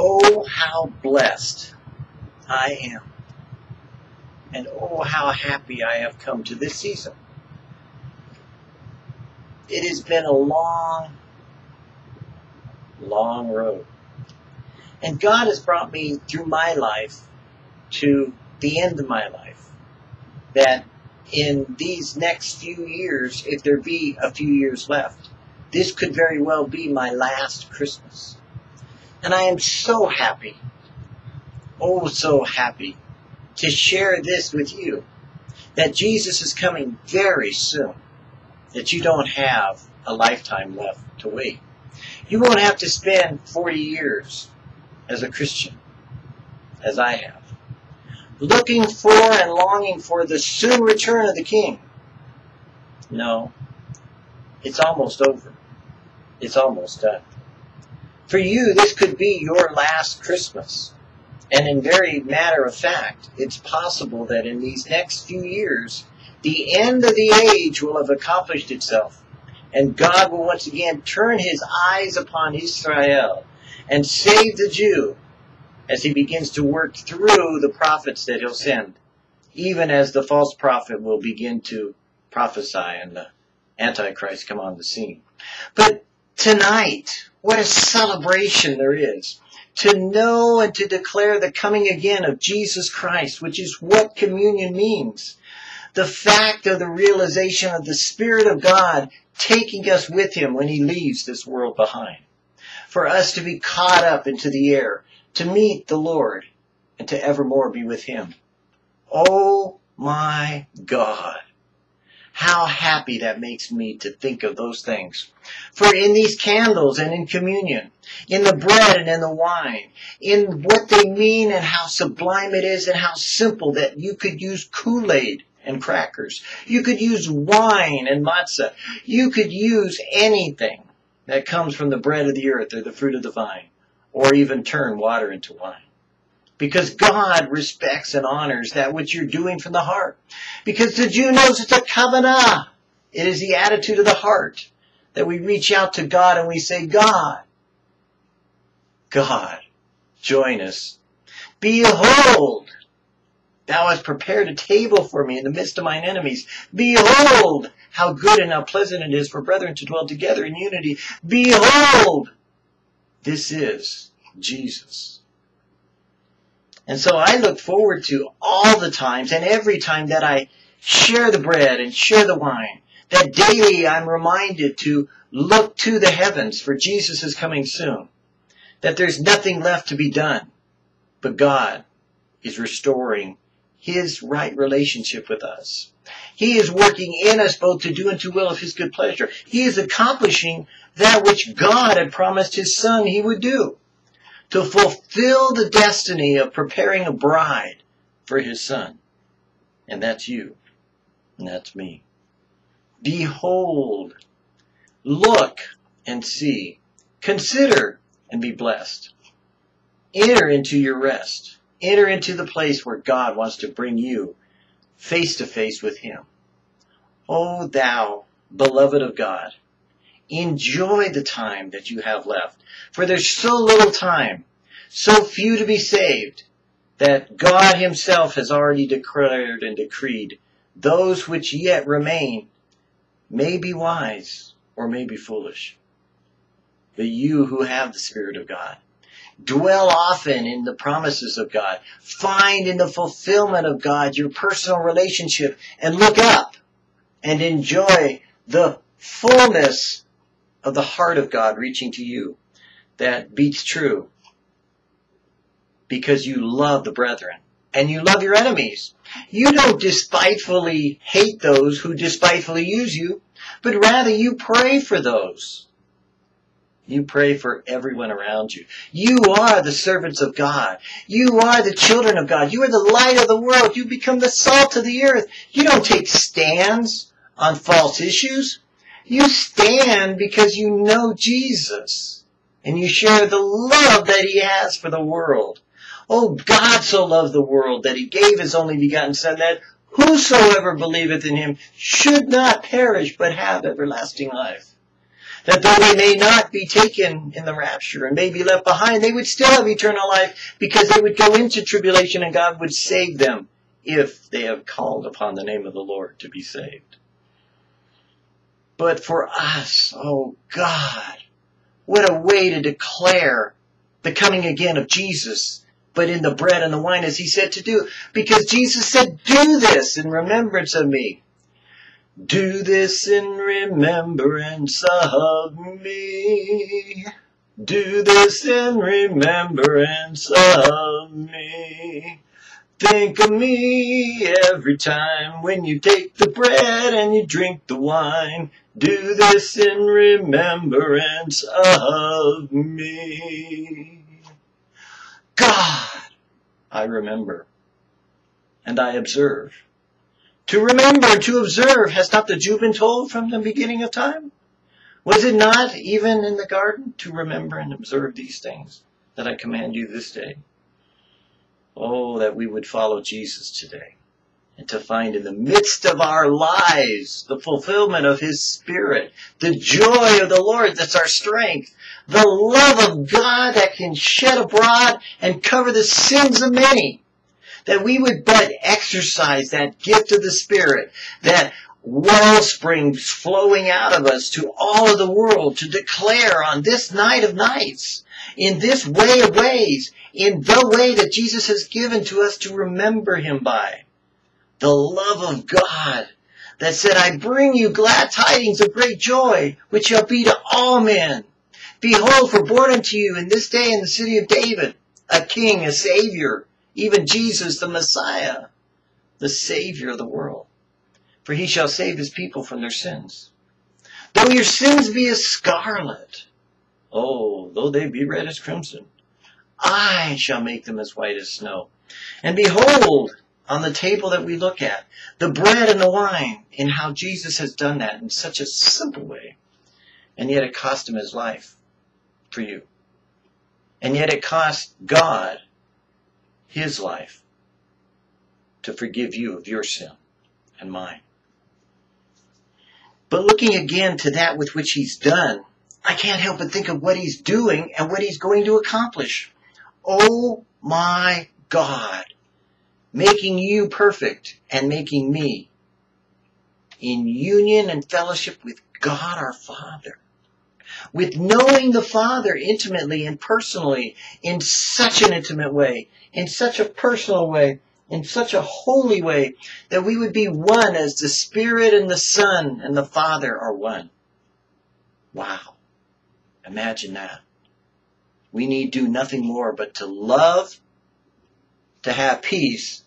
Oh, how blessed I am. And oh, how happy I have come to this season. It has been a long, long road. And God has brought me through my life to the end of my life. That in these next few years, if there be a few years left, this could very well be my last Christmas. And I am so happy, oh so happy, to share this with you. That Jesus is coming very soon. That you don't have a lifetime left to wait. You won't have to spend 40 years as a Christian, as I have, looking for and longing for the soon return of the King. No, it's almost over. It's almost done. For you, this could be your last Christmas. And in very matter of fact, it's possible that in these next few years, the end of the age will have accomplished itself. And God will once again turn his eyes upon Israel and save the Jew as he begins to work through the prophets that he'll send, even as the false prophet will begin to prophesy and the Antichrist come on the scene. But tonight, what a celebration there is to know and to declare the coming again of Jesus Christ, which is what communion means. The fact of the realization of the Spirit of God taking us with Him when He leaves this world behind. For us to be caught up into the air, to meet the Lord, and to evermore be with Him. Oh my God. How happy that makes me to think of those things. For in these candles and in communion, in the bread and in the wine, in what they mean and how sublime it is and how simple that you could use Kool-Aid and crackers. You could use wine and matzah. You could use anything that comes from the bread of the earth or the fruit of the vine, or even turn water into wine. Because God respects and honors that which you're doing from the heart. Because the Jew knows it's a kavanah. It is the attitude of the heart that we reach out to God and we say, God, God, join us. Behold, thou hast prepared a table for me in the midst of mine enemies. Behold, how good and how pleasant it is for brethren to dwell together in unity. Behold, this is Jesus. And so I look forward to all the times and every time that I share the bread and share the wine, that daily I'm reminded to look to the heavens for Jesus is coming soon. That there's nothing left to be done, but God is restoring his right relationship with us. He is working in us both to do and to will of his good pleasure. He is accomplishing that which God had promised his son he would do to fulfill the destiny of preparing a bride for his son. And that's you. And that's me. Behold, look and see, consider and be blessed. Enter into your rest. Enter into the place where God wants to bring you face to face with him. O thou, beloved of God, Enjoy the time that you have left. For there's so little time, so few to be saved, that God himself has already declared and decreed those which yet remain may be wise or may be foolish. But you who have the Spirit of God, dwell often in the promises of God. Find in the fulfillment of God your personal relationship and look up and enjoy the fullness of the heart of God reaching to you that beats true because you love the brethren and you love your enemies. You don't despitefully hate those who despitefully use you, but rather you pray for those. You pray for everyone around you. You are the servants of God. You are the children of God. You are the light of the world. You become the salt of the earth. You don't take stands on false issues. You stand because you know Jesus and you share the love that he has for the world. Oh, God so loved the world that he gave his only begotten son that whosoever believeth in him should not perish but have everlasting life. That though they may not be taken in the rapture and may be left behind, they would still have eternal life because they would go into tribulation and God would save them if they have called upon the name of the Lord to be saved. But for us, oh God, what a way to declare the coming again of Jesus, but in the bread and the wine as he said to do. Because Jesus said, do this in remembrance of me. Do this in remembrance of me. Do this in remembrance of me. Think of me every time when you take the bread and you drink the wine. Do this in remembrance of me. God, I remember and I observe. To remember to observe, has not the Jew been told from the beginning of time? Was it not even in the garden to remember and observe these things that I command you this day? Oh, that we would follow Jesus today and to find in the midst of our lives the fulfillment of His Spirit, the joy of the Lord that's our strength, the love of God that can shed abroad and cover the sins of many. That we would but exercise that gift of the Spirit, that wellspring flowing out of us to all of the world to declare on this night of nights, in this way of ways, in the way that Jesus has given to us to remember Him by. The love of God that said, I bring you glad tidings of great joy, which shall be to all men. Behold, for born unto you in this day in the city of David, a king, a savior, even Jesus the Messiah, the savior of the world. For he shall save his people from their sins. Though your sins be as scarlet, oh, though they be red as crimson, I shall make them as white as snow. And behold, on the table that we look at, the bread and the wine, and how Jesus has done that in such a simple way. And yet it cost him his life for you. And yet it cost God his life to forgive you of your sin and mine. But looking again to that with which he's done, I can't help but think of what he's doing and what he's going to accomplish. Oh my God, making you perfect and making me in union and fellowship with God our Father. With knowing the Father intimately and personally in such an intimate way, in such a personal way, in such a holy way, that we would be one as the Spirit and the Son and the Father are one. Wow. Imagine that. We need do nothing more but to love, to have peace,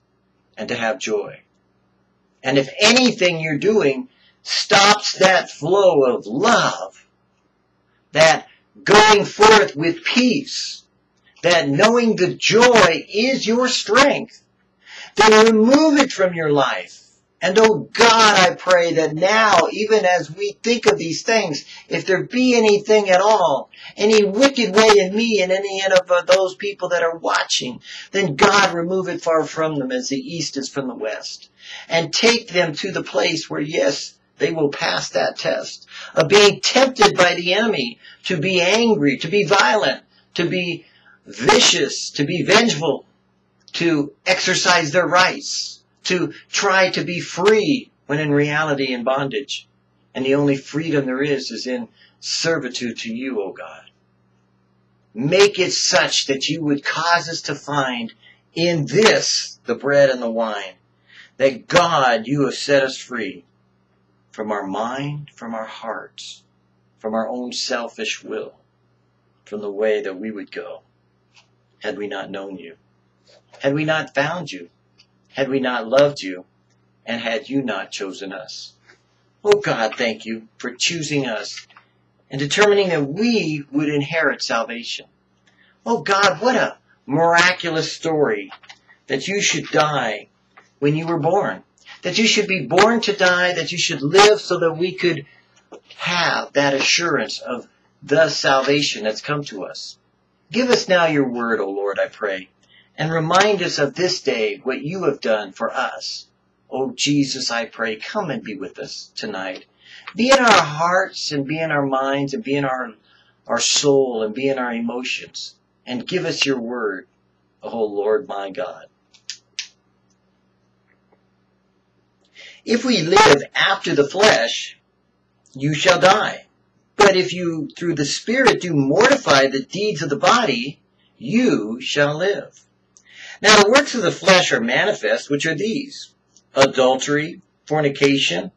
and to have joy. And if anything you're doing stops that flow of love, that going forth with peace, that knowing the joy is your strength, then remove it from your life and oh God, I pray that now, even as we think of these things, if there be anything at all, any wicked way in me and any of uh, those people that are watching, then God remove it far from them as the east is from the west. And take them to the place where yes, they will pass that test of being tempted by the enemy to be angry, to be violent, to be vicious, to be vengeful, to exercise their rights to try to be free when in reality in bondage. And the only freedom there is is in servitude to you, O God. Make it such that you would cause us to find in this the bread and the wine. That God, you have set us free from our mind, from our hearts, from our own selfish will, from the way that we would go had we not known you, had we not found you had we not loved you and had you not chosen us. Oh God, thank you for choosing us and determining that we would inherit salvation. Oh God, what a miraculous story that you should die when you were born. That you should be born to die, that you should live so that we could have that assurance of the salvation that's come to us. Give us now your word, O Lord, I pray and remind us of this day what you have done for us. Oh Jesus, I pray, come and be with us tonight. Be in our hearts and be in our minds and be in our, our soul and be in our emotions. And give us your word, oh Lord my God. If we live after the flesh, you shall die. But if you, through the Spirit, do mortify the deeds of the body, you shall live. Now the works of the flesh are manifest, which are these adultery, fornication,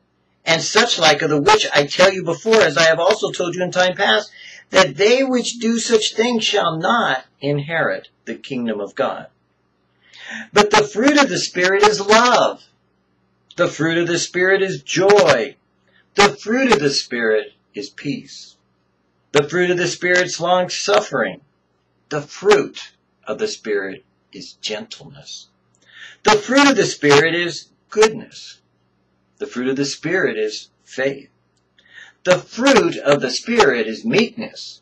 and such like of the which I tell you before, as I have also told you in time past, that they which do such things shall not inherit the kingdom of God. But the fruit of the Spirit is love. The fruit of the Spirit is joy. The fruit of the Spirit is peace. The fruit of the Spirit long suffering. The fruit of the Spirit is gentleness. The fruit of the Spirit is goodness. The fruit of the Spirit is faith. The fruit of the Spirit is meekness.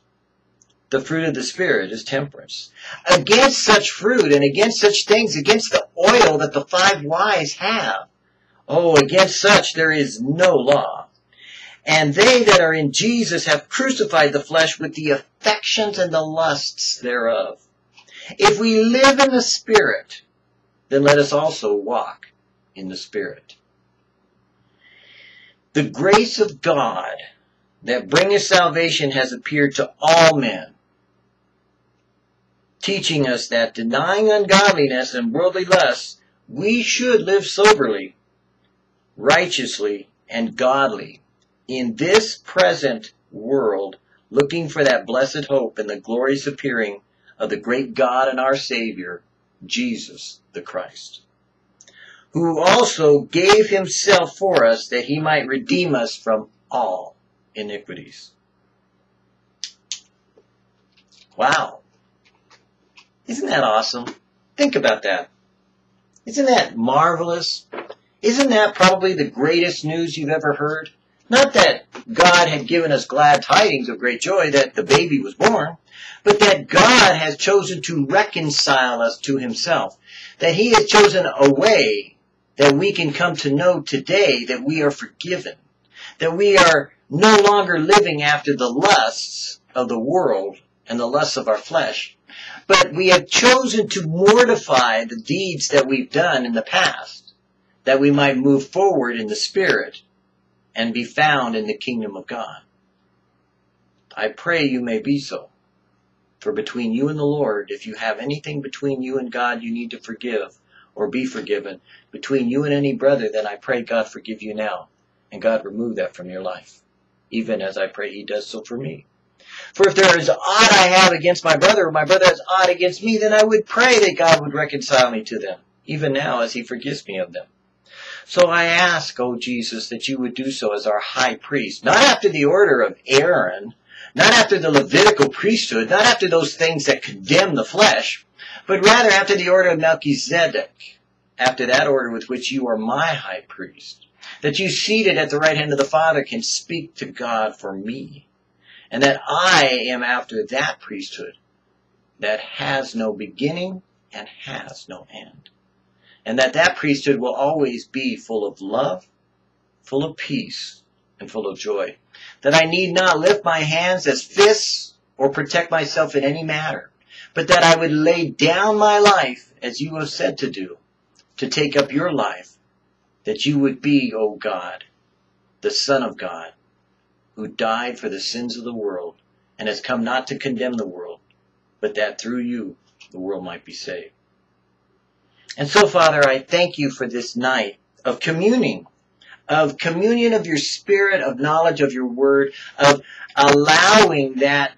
The fruit of the Spirit is temperance. Against such fruit and against such things, against the oil that the five wise have, oh, against such there is no law. And they that are in Jesus have crucified the flesh with the affections and the lusts thereof. If we live in the Spirit, then let us also walk in the Spirit. The grace of God that bringeth salvation has appeared to all men, teaching us that denying ungodliness and worldly lusts, we should live soberly, righteously, and godly in this present world, looking for that blessed hope and the glorious appearing of the great God and our Savior, Jesus the Christ who also gave himself for us that he might redeem us from all iniquities. Wow. Isn't that awesome? Think about that. Isn't that marvelous? Isn't that probably the greatest news you've ever heard? Not that God had given us glad tidings of great joy that the baby was born, but that God has chosen to reconcile us to himself. That he has chosen a way that we can come to know today that we are forgiven, that we are no longer living after the lusts of the world and the lusts of our flesh, but we have chosen to mortify the deeds that we've done in the past, that we might move forward in the Spirit and be found in the kingdom of God. I pray you may be so. For between you and the Lord, if you have anything between you and God you need to forgive, or be forgiven between you and any brother, then I pray God forgive you now, and God remove that from your life, even as I pray He does so for me. For if there is aught I have against my brother, or my brother has aught against me, then I would pray that God would reconcile me to them, even now as He forgives me of them. So I ask, O Jesus, that you would do so as our high priest, not after the order of Aaron, not after the Levitical priesthood, not after those things that condemn the flesh, but rather after the order of Melchizedek, after that order with which you are my high priest, that you seated at the right hand of the Father can speak to God for me, and that I am after that priesthood that has no beginning and has no end, and that that priesthood will always be full of love, full of peace, and full of joy, that I need not lift my hands as fists or protect myself in any matter, but that I would lay down my life as you have said to do, to take up your life, that you would be, O God, the Son of God, who died for the sins of the world, and has come not to condemn the world, but that through you the world might be saved. And so, Father, I thank you for this night of communing, of communion of your spirit, of knowledge of your word, of allowing that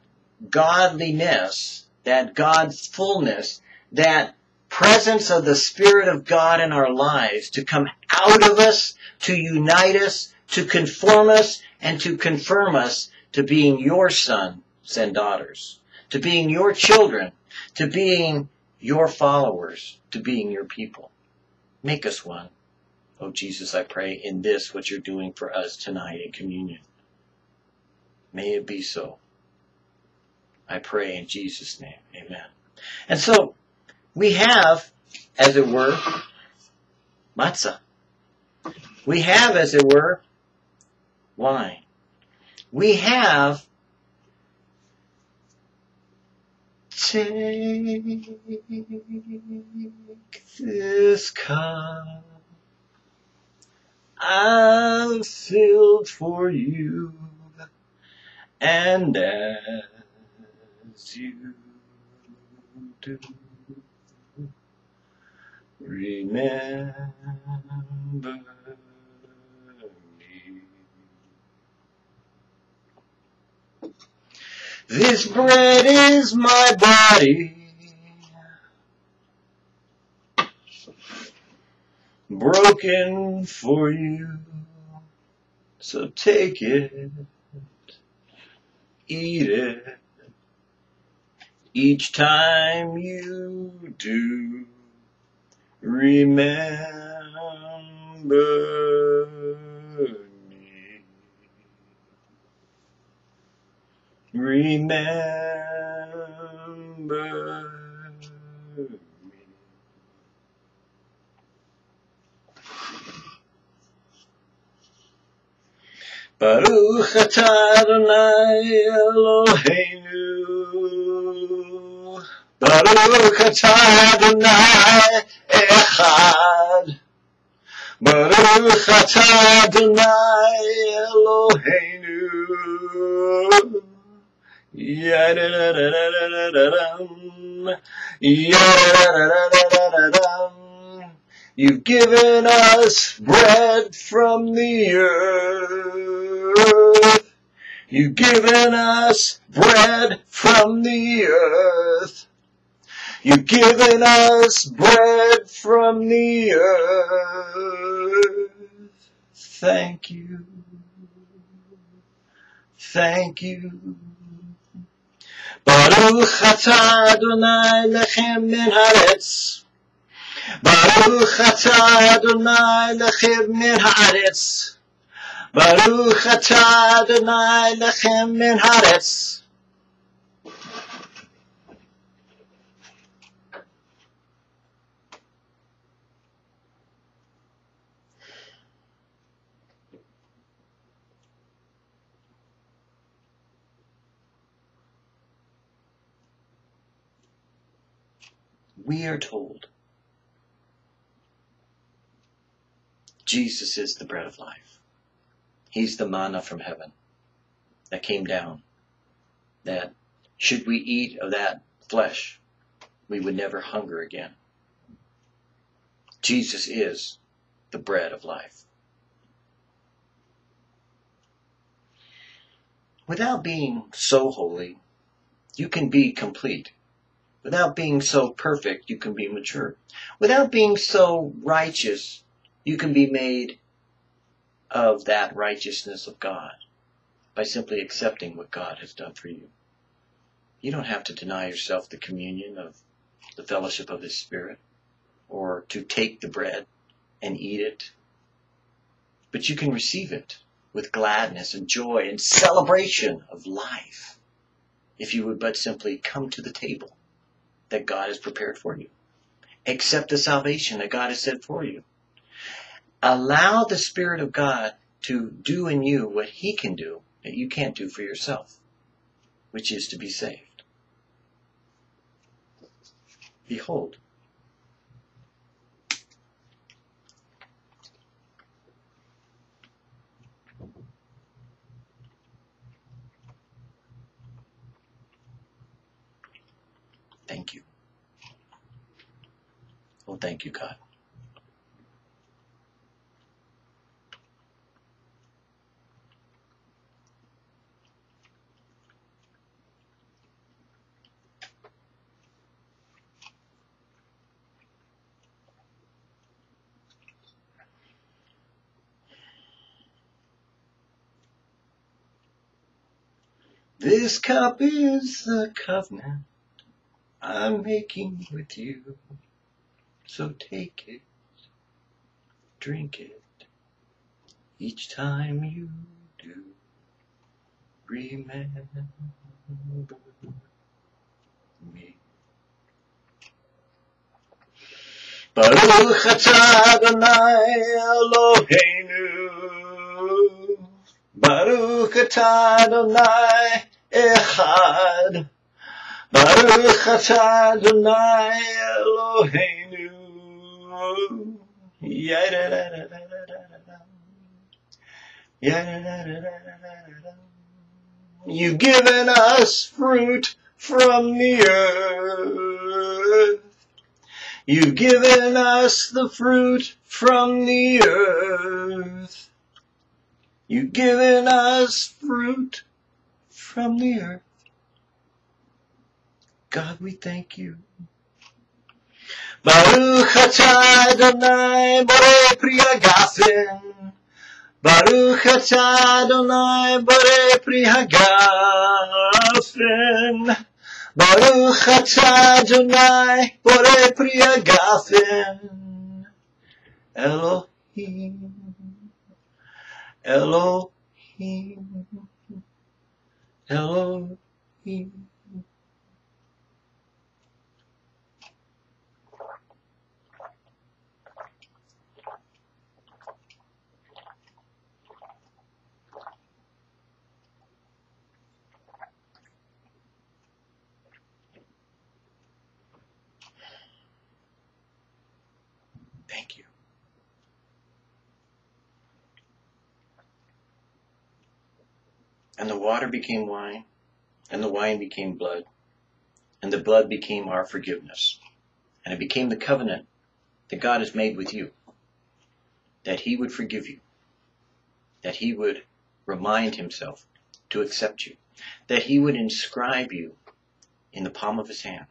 godliness that God's fullness, that presence of the Spirit of God in our lives to come out of us, to unite us, to conform us, and to confirm us to being your sons and daughters, to being your children, to being your followers, to being your people. Make us one. Oh Jesus, I pray in this what you're doing for us tonight in communion. May it be so. I pray in Jesus' name. Amen. And so we have, as it were, matzah. We have, as it were, wine. We have Take this cup I've filled for you, and as you do, remember me. This bread is my body. Broken for you. So take it. Eat it. Each time you do. Remember remember me. Baruch atah Adonai Eloheinu. Baruch atah Adonai Echad. Baruch atah Adonai Eloheinu You've given us bread from the earth. You've given us bread from the earth. You've given us bread from the earth. Thank you. Thank you. Baruch atah Adonai lechem min haaretz. Baruch atah Adonai lechem min haaretz. Baruch atah Adonai lechem min haaretz. We are told Jesus is the bread of life. He's the manna from heaven that came down. That should we eat of that flesh, we would never hunger again. Jesus is the bread of life. Without being so holy, you can be complete. Without being so perfect, you can be mature. Without being so righteous, you can be made of that righteousness of God by simply accepting what God has done for you. You don't have to deny yourself the communion of the fellowship of His Spirit or to take the bread and eat it, but you can receive it with gladness and joy and celebration of life if you would but simply come to the table that God has prepared for you. Accept the salvation that God has set for you. Allow the Spirit of God to do in you what He can do that you can't do for yourself, which is to be saved. Behold, Thank you. Well, thank you, God. This cup is the covenant I'm making with you. So take it, drink it, each time you do. Remember me. Baruch atah Adonai Eloheinu. Baruch atah Adonai echad. Baruch atah Adonai Eloheinu. You've given us fruit from the earth. You've given us the fruit from the earth. You've given us fruit from the earth. God, we thank you. Baruch atah Adonai Borei Pri Hagafen. Baruch atah Adonai Borei Pri Hagafen. Baruch atah Adonai Borei Pri Hagafen. Elohim. Elohim. Elohim. Thank you. And the water became wine, and the wine became blood, and the blood became our forgiveness. And it became the covenant that God has made with you that He would forgive you, that He would remind Himself to accept you, that He would inscribe you in the palm of His hand,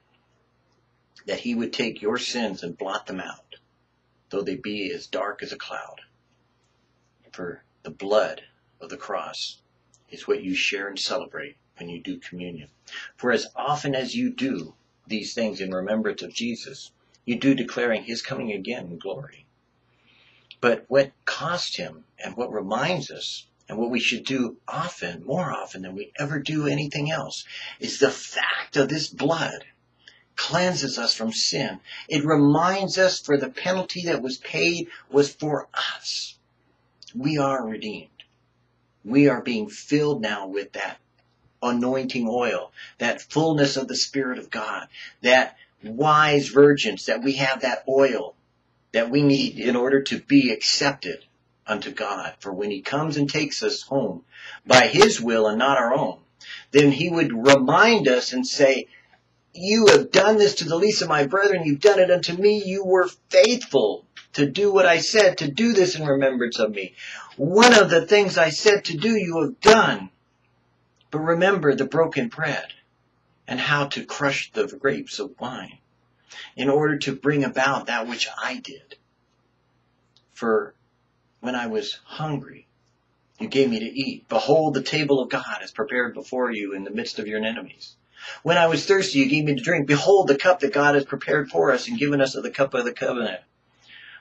that He would take your sins and blot them out, though they be as dark as a cloud. For the blood of the cross is what you share and celebrate when you do communion. For as often as you do these things in remembrance of Jesus, you do declaring his coming again in glory. But what cost him and what reminds us and what we should do often, more often than we ever do anything else, is the fact of this blood cleanses us from sin. It reminds us for the penalty that was paid was for us. We are redeemed. We are being filled now with that anointing oil, that fullness of the Spirit of God, that wise virgins, that we have that oil that we need in order to be accepted unto God. For when He comes and takes us home by His will and not our own, then He would remind us and say, You have done this to the least of my brethren, you've done it unto me, you were faithful to do what I said, to do this in remembrance of me. One of the things I said to do, you have done. But remember the broken bread and how to crush the grapes of wine in order to bring about that which I did. For when I was hungry, you gave me to eat. Behold, the table of God is prepared before you in the midst of your enemies. When I was thirsty, you gave me to drink. Behold, the cup that God has prepared for us and given us of the cup of the covenant.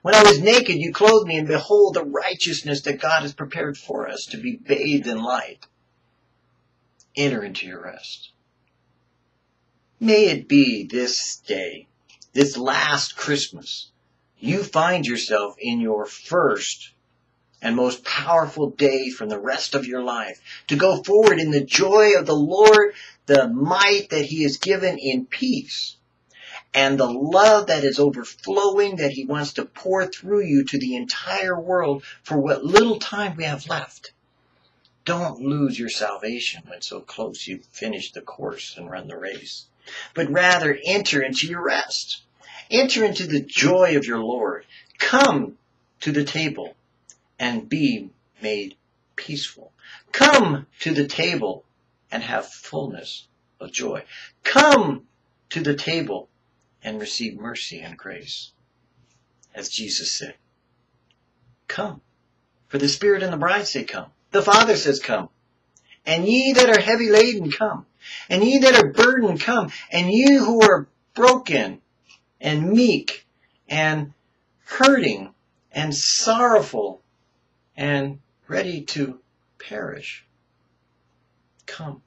When I was naked, you clothed me, and behold, the righteousness that God has prepared for us to be bathed in light. Enter into your rest. May it be this day, this last Christmas, you find yourself in your first and most powerful day from the rest of your life to go forward in the joy of the Lord, the might that He has given in peace, and the love that is overflowing that He wants to pour through you to the entire world for what little time we have left. Don't lose your salvation when so close you've finished the course and run the race, but rather enter into your rest. Enter into the joy of your Lord. Come to the table and be made peaceful. Come to the table and have fullness of joy. Come to the table and receive mercy and grace. As Jesus said, come. For the Spirit and the bride say come. The Father says come. And ye that are heavy laden come. And ye that are burdened come. And you who are broken and meek and hurting and sorrowful and ready to perish. Come.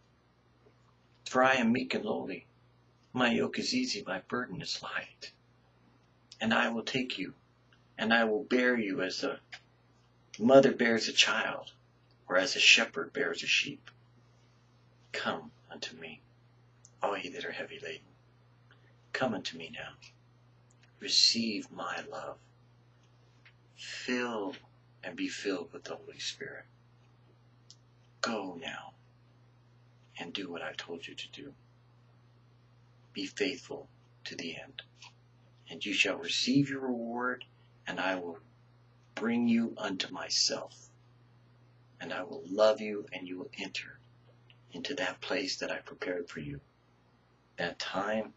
For I am meek and lowly. My yoke is easy, my burden is light. And I will take you, and I will bear you as a mother bears a child. or as a shepherd bears a sheep. Come unto me, all ye that are heavy laden. Come unto me now. Receive my love. Fill and be filled with the Holy Spirit. Go now and do what I told you to do. Be faithful to the end, and you shall receive your reward, and I will bring you unto myself, and I will love you, and you will enter into that place that I prepared for you. That time,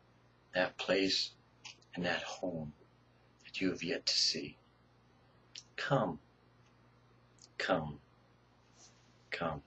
that place, and that home that you have yet to see. Come, come, come.